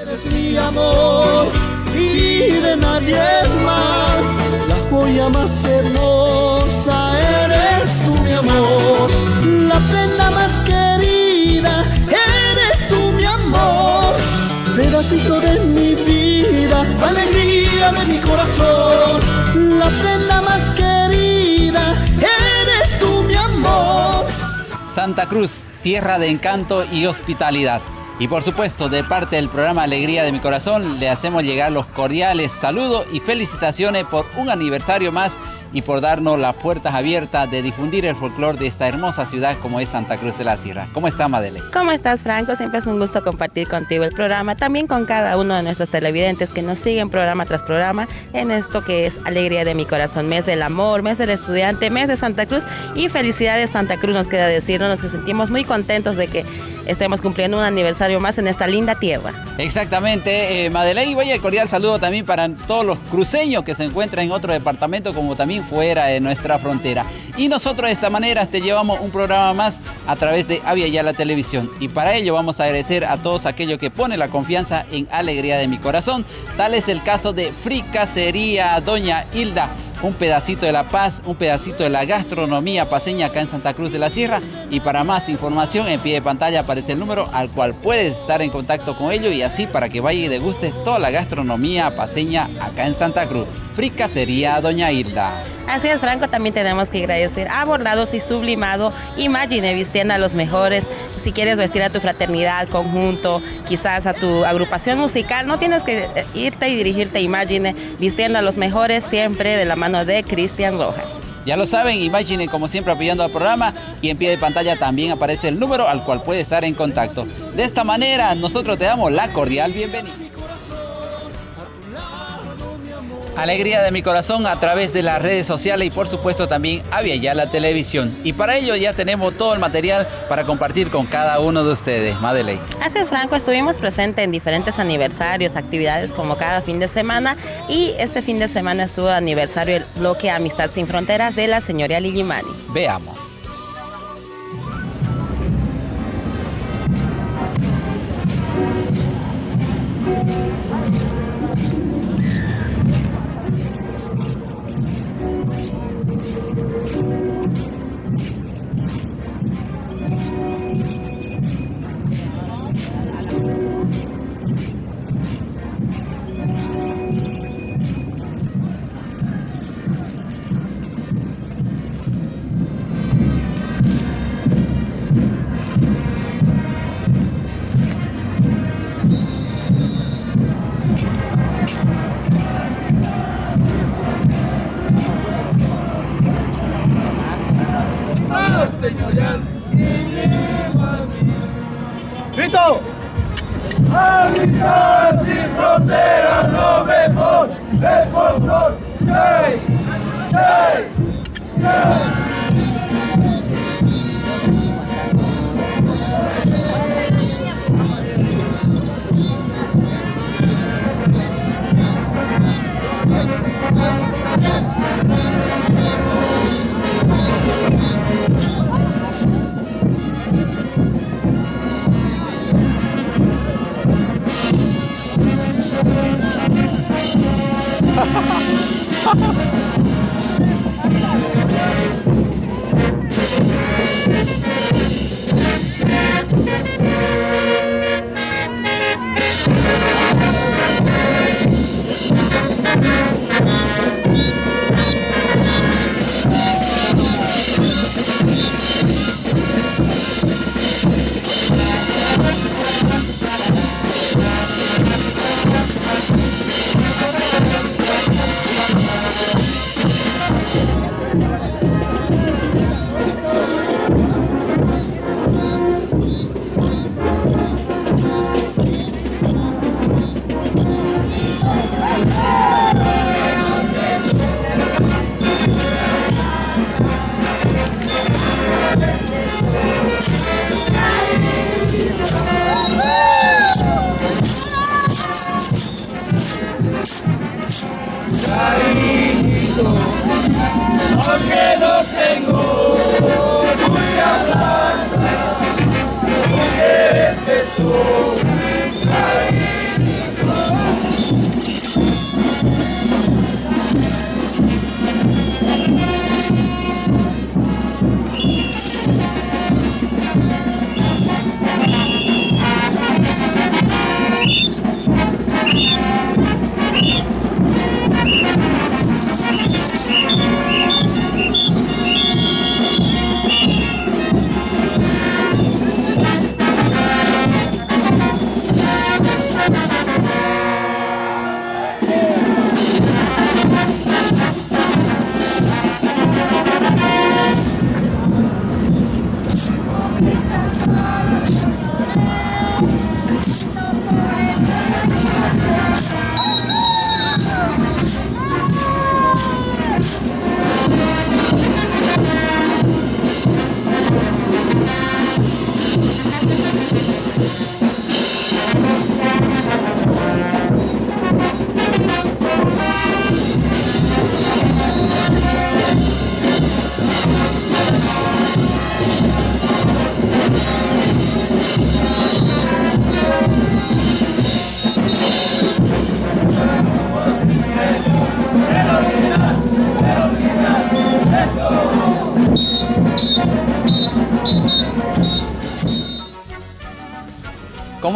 Eres mi amor y de nadie más. La joya más hermosa eres tú, mi amor. La prenda más querida eres tú, mi amor. Pedacito de mi vida, alegría de mi corazón. La prenda más querida eres tú, mi amor. Santa Cruz, tierra de encanto y hospitalidad. Y por supuesto, de parte del programa Alegría de mi Corazón, le hacemos llegar los cordiales saludos y felicitaciones por un aniversario más y por darnos las puertas abiertas de difundir el folclore de esta hermosa ciudad como es Santa Cruz de la Sierra. ¿Cómo está Madeleine? ¿Cómo estás Franco? Siempre es un gusto compartir contigo el programa, también con cada uno de nuestros televidentes que nos siguen programa tras programa en esto que es Alegría de mi Corazón, mes del amor, mes del estudiante, mes de Santa Cruz y felicidades Santa Cruz nos queda decirnos, nos que sentimos muy contentos de que estemos cumpliendo un aniversario más en esta linda tierra. Exactamente, eh, Madeleine, y vaya cordial saludo también para todos los cruceños que se encuentran en otro departamento como también fuera de nuestra frontera. Y nosotros de esta manera te llevamos un programa más a través de Avia Ya la Televisión. Y para ello vamos a agradecer a todos aquellos que ponen la confianza en Alegría de mi Corazón. Tal es el caso de Fricasería Doña Hilda un pedacito de la paz, un pedacito de la gastronomía paseña acá en Santa Cruz de la Sierra. Y para más información, en pie de pantalla aparece el número al cual puedes estar en contacto con ellos y así para que vaya y degustes toda la gastronomía paseña acá en Santa Cruz. Frica sería Doña Hilda. Así es, Franco, también tenemos que agradecer a Bordados y Sublimado. Imagine vistiendo a los mejores. Si quieres vestir a tu fraternidad, conjunto, quizás a tu agrupación musical, no tienes que irte y dirigirte a Imagine vistiendo a los mejores siempre de la mano de Cristian Rojas. Ya lo saben, Imagine como siempre apoyando al programa y en pie de pantalla también aparece el número al cual puede estar en contacto. De esta manera nosotros te damos la cordial bienvenida. Alegría de mi corazón a través de las redes sociales y por supuesto también había ya la televisión. Y para ello ya tenemos todo el material para compartir con cada uno de ustedes. Madeleine. Así es, Franco, estuvimos presentes en diferentes aniversarios, actividades como cada fin de semana y este fin de semana estuvo aniversario el bloque Amistad Sin Fronteras de la señora Ligimani. Veamos.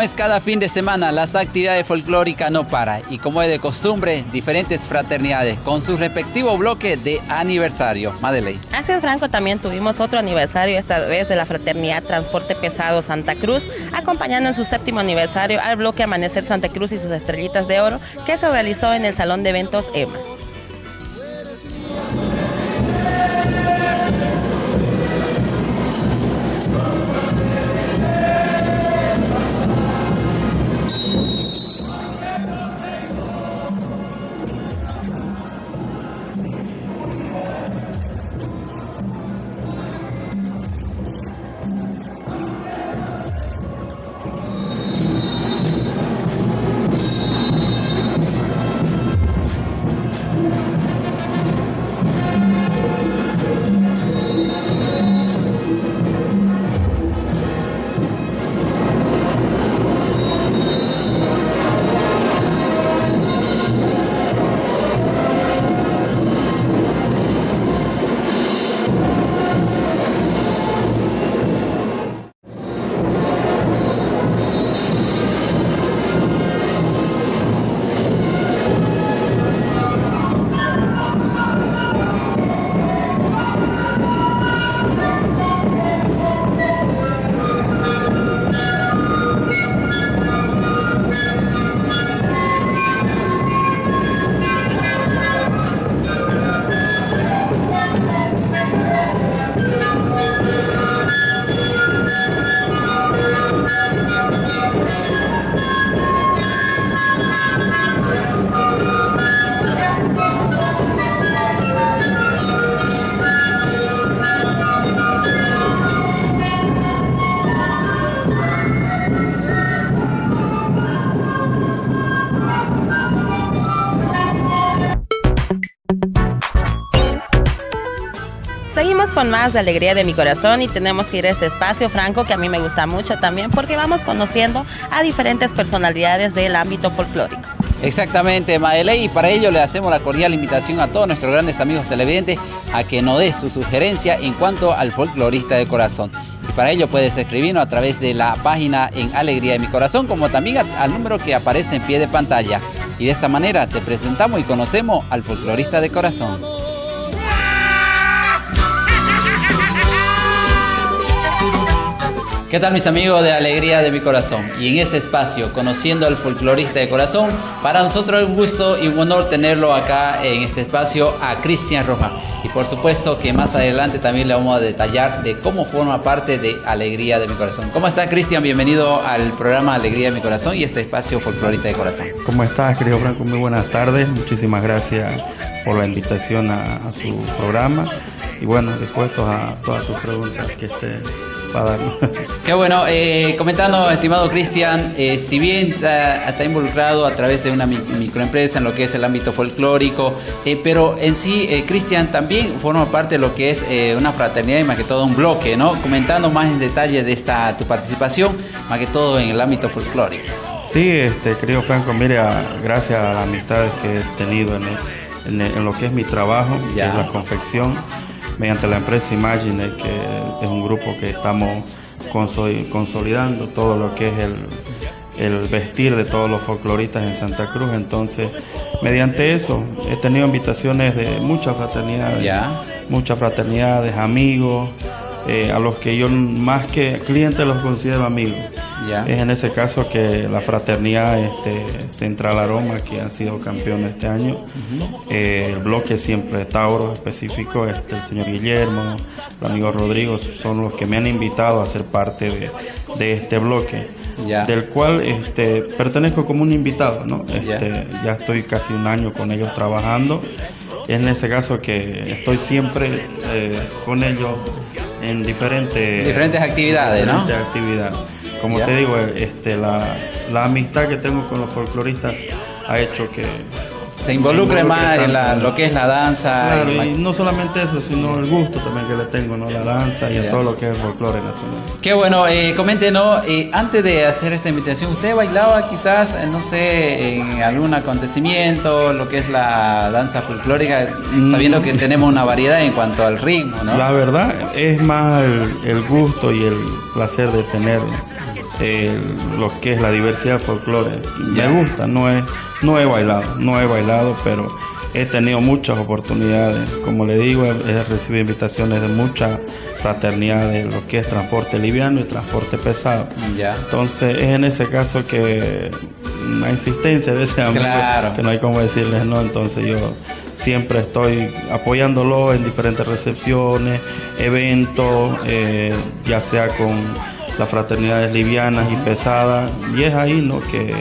Como es cada fin de semana, las actividades folclóricas no paran y como es de costumbre, diferentes fraternidades con su respectivo bloque de aniversario. Madeleine. Así es, Franco, también tuvimos otro aniversario, esta vez de la Fraternidad Transporte Pesado Santa Cruz, acompañando en su séptimo aniversario al bloque Amanecer Santa Cruz y sus estrellitas de oro, que se realizó en el Salón de Eventos EMA. De Alegría de mi Corazón y tenemos que ir a este espacio, Franco, que a mí me gusta mucho también porque vamos conociendo a diferentes personalidades del ámbito folclórico. Exactamente, Madele, y para ello le hacemos la cordial invitación a todos nuestros grandes amigos televidentes a que nos dé su sugerencia en cuanto al folclorista de corazón. Y para ello puedes escribirnos a través de la página en Alegría de mi Corazón, como también al número que aparece en pie de pantalla. Y de esta manera te presentamos y conocemos al folclorista de corazón. ¿Qué tal mis amigos de Alegría de mi Corazón? Y en este espacio, conociendo al folclorista de corazón, para nosotros es un gusto y un honor tenerlo acá en este espacio a Cristian Roja. Y por supuesto que más adelante también le vamos a detallar de cómo forma parte de Alegría de mi Corazón. ¿Cómo está Cristian? Bienvenido al programa Alegría de mi Corazón y este espacio folclorista de corazón. ¿Cómo estás, querido Franco? Muy buenas tardes. Muchísimas gracias por la invitación a, a su programa. Y bueno, dispuestos a todas sus preguntas que esté Qué bueno, eh, comentando, estimado Cristian, eh, si bien está, involucrado a través de una microempresa en lo que es el ámbito folclórico, eh, pero en sí, Cristian también forma parte de lo que es una fraternidad y más que todo un bloque, ¿no? Comentando más en detalle de esta tu participación, más que todo en el ámbito folclórico. Sí, este, querido Franco, mire, gracias a las amistades que he tenido en, lo que es mi trabajo, en la confección mediante la empresa Imagine, que es un grupo que estamos consolidando todo lo que es el, vestir de todos los folcloristas en Santa Cruz. Entonces, mediante eso, he tenido invitaciones de muchas fraternidades, muchas fraternidades, amigos, eh, a los que yo más que clientes los considero amigos. Es en ese caso que la fraternidad este, Central Aroma, que han sido campeones este año, eh, el bloque siempre Tauro específico, este, el señor Guillermo, el amigo Rodrigo, son los que me han invitado a ser parte de, este bloque. del cual este, pertenezco como un invitado, ¿no? Este, Ya estoy casi un año con ellos trabajando. Es en ese caso que estoy siempre eh, con ellos en diferentes, diferentes actividades, diferentes actividades. Como te digo, este, la, la amistad que tengo con los folcloristas ha hecho que se involucre más en lo que es la danza. y, no solamente eso, sino el gusto también que le tengo, ¿no? La danza y a todo lo que es el folclore nacional. Qué bueno, eh, coméntenos, eh, antes de hacer esta invitación, ¿usted bailaba quizás, eh, no sé, en algún acontecimiento, lo que es la danza folclórica, sabiendo que tenemos una variedad en cuanto al ritmo, ¿no? La verdad es más el, el gusto y el placer de tener eh, lo que es la diversidad del folclore. Me gusta, no he, no he bailado, no he bailado, pero he tenido muchas oportunidades. Como le digo, he, recibido invitaciones de muchas fraternidades, lo que es transporte liviano y transporte pesado. Entonces es en ese caso que una insistencia a veces que no hay como decirles no, entonces yo siempre estoy apoyándolo en diferentes recepciones, eventos, eh, ya sea con las fraternidades livianas y pesadas, y es ahí ¿no? que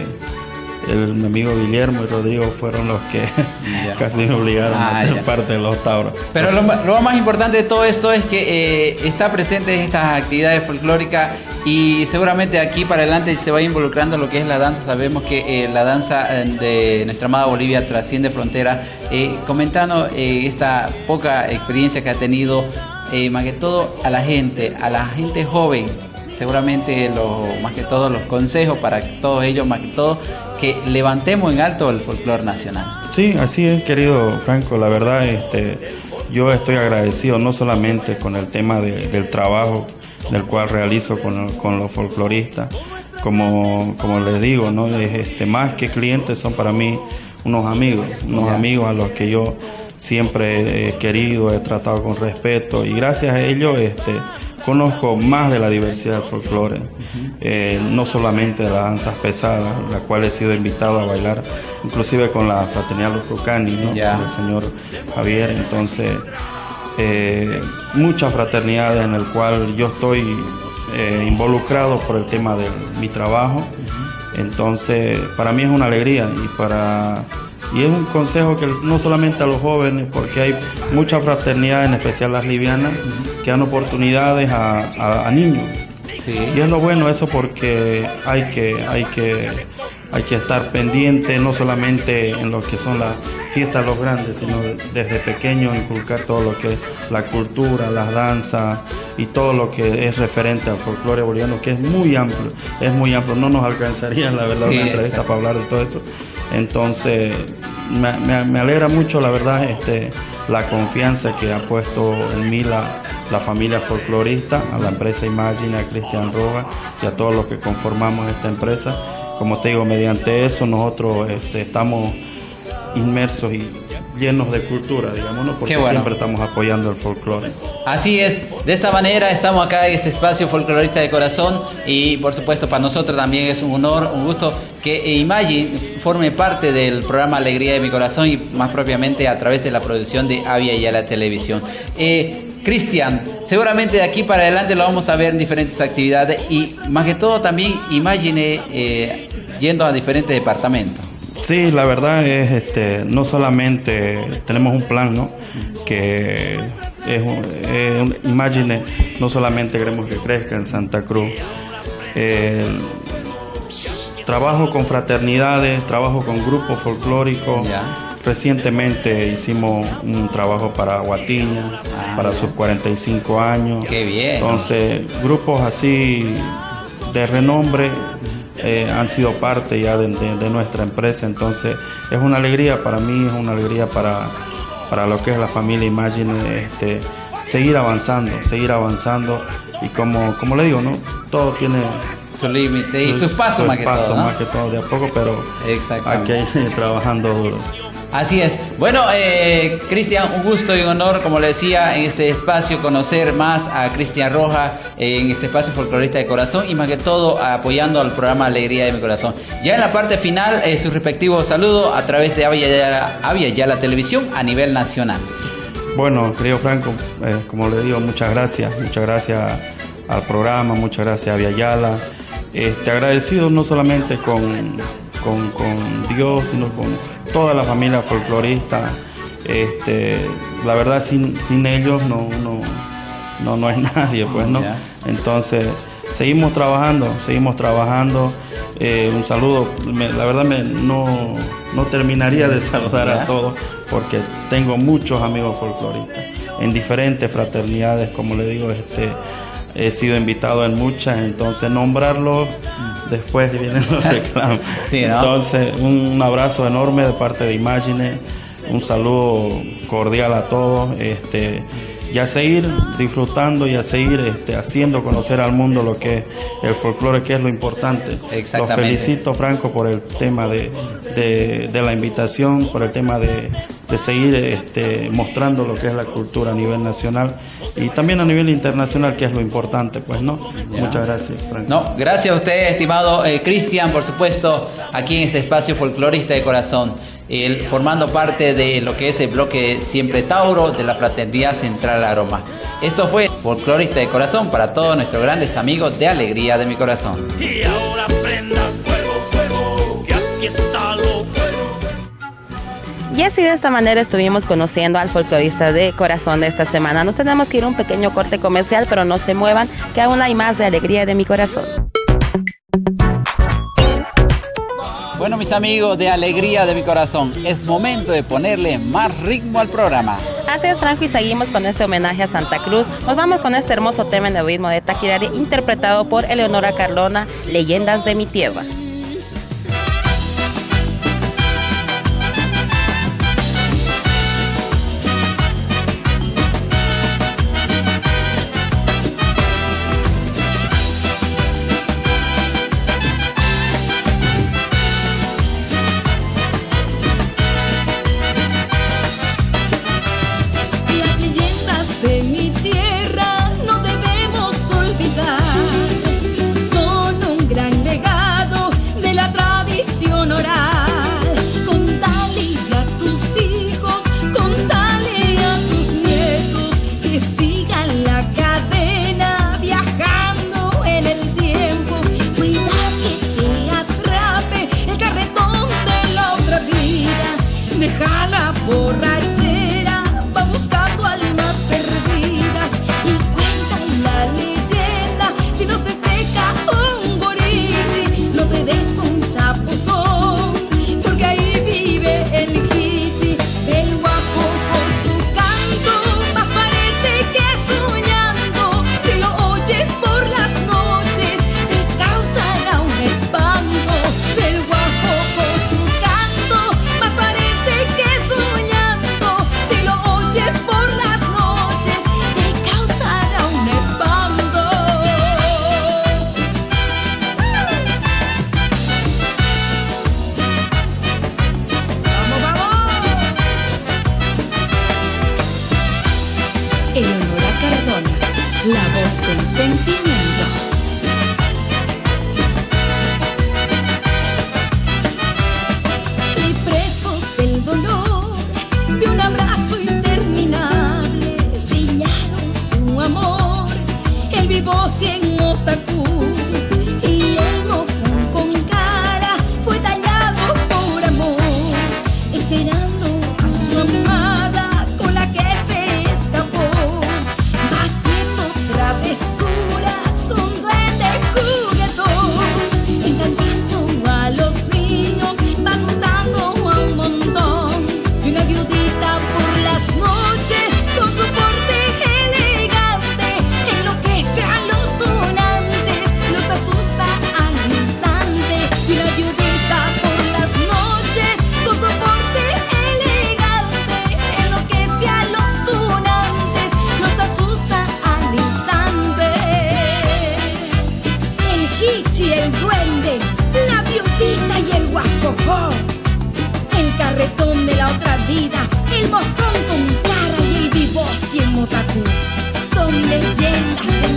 el, mi amigo Guillermo y Rodrigo fueron los que casi me obligaron a ah, ser parte de los Tauros. Pero lo, más importante de todo esto es que eh, está presente en estas actividades folclóricas y seguramente aquí para adelante se va involucrando lo que es la danza. Sabemos que eh, la danza eh, de nuestra amada Bolivia trasciende frontera. comentando esta poca experiencia que ha tenido, más que todo a la gente, a la gente joven, seguramente lo, más que todo los consejos para todos ellos, más que todo, que levantemos en alto el folclore nacional. Sí, así es, querido Franco. La verdad, este, yo estoy agradecido no solamente con el tema del trabajo del cual realizo con, con los folcloristas, como, como les digo, ¿no? este, más que clientes son para mí unos amigos, unos amigos a los que yo siempre he querido, he tratado con respeto y gracias a ellos este, conozco más de la diversidad del folclore, eh, no solamente de las danzas pesadas, la cual he sido invitado a bailar, inclusive con la fraternidad Los Rucani, ¿no? con el señor Javier, entonces eh, muchas fraternidades en el cual yo estoy eh, involucrado por el tema de mi trabajo, entonces para mí es una alegría y para y es un consejo que no solamente a los jóvenes, porque hay muchas fraternidades, en especial las livianas, que dan oportunidades a, niños. Y es lo bueno eso porque hay que, hay que, hay que estar pendiente no solamente en lo que son las fiestas los grandes, sino desde pequeño inculcar todo lo que es la cultura, las danzas y todo lo que es referente al folclore boliviano, que es muy amplio, es muy amplio. No nos alcanzaría, la verdad, una entrevista para hablar de todo eso. Entonces, me, alegra mucho, la verdad, este, la confianza que ha puesto en mí la, familia folclorista, a la empresa Imagine, a Cristian Rojas y a todos los que conformamos esta empresa. Como te digo, mediante eso nosotros este, estamos inmersos y llenos de cultura, digamos, porque siempre estamos apoyando el folclore. Así es, de esta manera estamos acá en este espacio folclorista de corazón y por supuesto para nosotros también es un honor, un gusto que Imagine forme parte del programa Alegría de mi Corazón y más propiamente a través de la producción de Avia y a la televisión. Eh, Cristian, seguramente de aquí para adelante lo vamos a ver en diferentes actividades y más que todo también Imagine eh, yendo a diferentes departamentos. Sí, la verdad es, este, no solamente tenemos un plan, ¿no? Que es, un, imagine, no solamente queremos que crezca en Santa Cruz. trabajo con fraternidades, trabajo con grupos folclóricos. Recientemente hicimos un trabajo para Guatiña, ah, para sus 45 años. Qué bien. Entonces, grupos así de renombre eh, han sido parte ya de, nuestra empresa. Entonces es una alegría para mí, es una alegría para, para lo que es la familia Imagine, este, seguir avanzando, seguir avanzando. Y como, como le digo, ¿no? todo tiene su límite y sus pasos más que todo. más que todo, de a poco, pero ir trabajando duro. Así es. Bueno, eh, Cristian, un gusto y un honor, como le decía, en este espacio conocer más a Cristian Roja en este espacio folclorista de corazón y más que todo apoyando al programa Alegría de mi Corazón. Ya en la parte final, eh, su respectivo saludo a través de Avia ya la televisión a nivel nacional. Bueno, querido Franco, eh, como le digo, muchas gracias, muchas gracias al programa, muchas gracias a Avia Yala. Agradecido no solamente con, con, con Dios, sino con toda la familia folclorista. Este, la verdad, sin, sin ellos no, no, no, no hay nadie, pues, ¿no? Entonces, seguimos trabajando, seguimos trabajando. Eh, un saludo, la verdad me, no, no terminaría de saludar a todos porque tengo muchos amigos folcloristas en diferentes fraternidades, como le digo, este, he sido invitado en muchas, entonces nombrarlos después vienen los reclamos. Entonces, un abrazo enorme de parte de Imagine, un saludo cordial a todos, este, y a seguir disfrutando y a seguir este, haciendo conocer al mundo lo que es el folclore, que es lo importante. Los felicito, Franco, por el tema de, de, la invitación, por el tema de, de seguir este, mostrando lo que es la cultura a nivel nacional y también a nivel internacional, que es lo importante, pues, ¿no? Muchas gracias, Franco. No, gracias a usted, estimado eh, Cristian, por supuesto, aquí en este espacio folclorista de corazón formando parte de lo que es el bloque Siempre Tauro de la Fraternidad Central Aroma. Esto fue Folclorista de Corazón para todos nuestros grandes amigos de Alegría de mi Corazón. Y ahora y así de esta manera estuvimos conociendo al folclorista de corazón de esta semana. Nos tenemos que ir a un pequeño corte comercial, pero no se muevan, que aún hay más de alegría de mi corazón. Bueno, mis amigos de Alegría de mi Corazón, es momento de ponerle más ritmo al programa. Así es, Franco, y seguimos con este homenaje a Santa Cruz. Nos vamos con este hermoso tema en el ritmo de Taquirari, interpretado por Eleonora Carlona, Leyendas de mi Tierra. leyenda.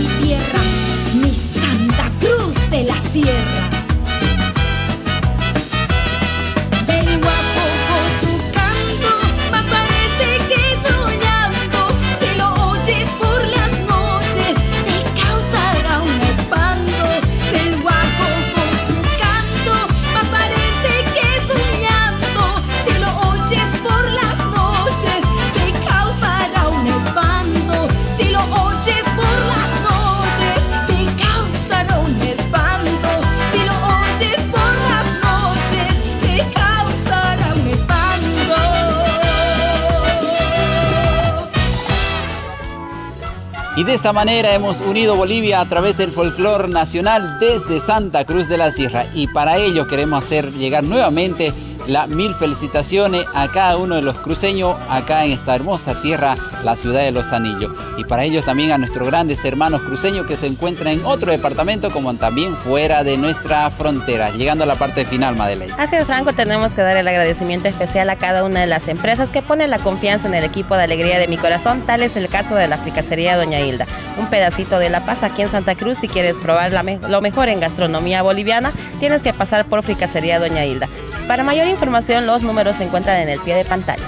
De esta manera hemos unido Bolivia a través del folclore nacional desde Santa Cruz de la Sierra. Y para ello queremos hacer llegar nuevamente las mil felicitaciones a cada uno de los cruceños acá en esta hermosa tierra, la ciudad de Los Anillos. Y para ellos también a nuestros grandes hermanos cruceños que se encuentran en otro departamento como también fuera de nuestra frontera. Llegando a la parte final, Madeleine. Así es, Franco, tenemos que dar el agradecimiento especial a cada una de las empresas que ponen la confianza en el equipo de alegría de mi corazón. Tal es el caso de la fricacería Doña Hilda. Un pedacito de La Paz aquí en Santa Cruz. Si quieres probar lo mejor en gastronomía boliviana, tienes que pasar por fricacería Doña Hilda. Para mayor información, los números se encuentran en el pie de pantalla.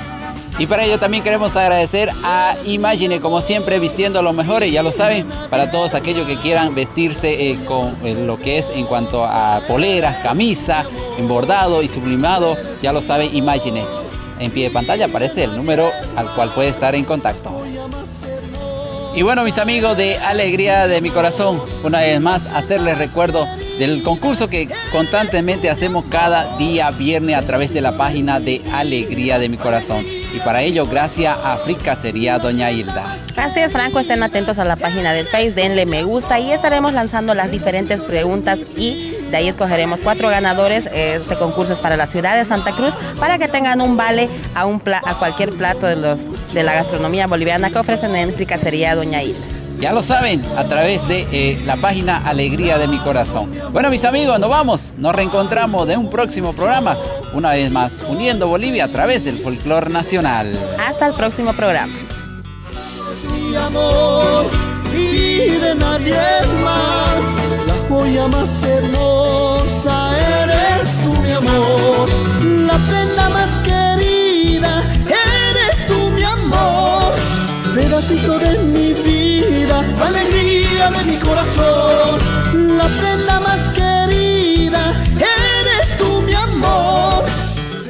Y para ello también queremos agradecer a Imagine, como siempre, vistiendo lo mejor, y ya lo saben, para todos aquellos que quieran vestirse eh, con eh, lo que es en cuanto a poleras, camisa, embordado y sublimado, ya lo saben, Imagine. En pie de pantalla aparece el número al cual puede estar en contacto. Y bueno, mis amigos de Alegría de mi Corazón, una vez más, hacerles recuerdo del concurso que constantemente hacemos cada día viernes a través de la página de Alegría de mi Corazón. Y para ello, gracias a Fricasería Doña Hilda. Gracias, Franco. Estén atentos a la página del Face, denle me gusta y estaremos lanzando las diferentes preguntas y de ahí escogeremos cuatro ganadores. Este concurso es para la ciudad de Santa Cruz para que tengan un vale a, un a cualquier plato de, los, de la gastronomía boliviana que ofrecen en Fricasería Doña Isa. Ya lo saben, a través de eh, la página Alegría de mi Corazón. Bueno, mis amigos, nos vamos. Nos reencontramos de un próximo programa. Una vez más, uniendo Bolivia a través del folclore nacional. Hasta el próximo programa. Mi amor y de nadie más, la joya más hermosa eres tú, mi amor. La prenda más querida pedacito de mi vida, alegría de mi corazón, la prenda más querida, eres tú mi amor.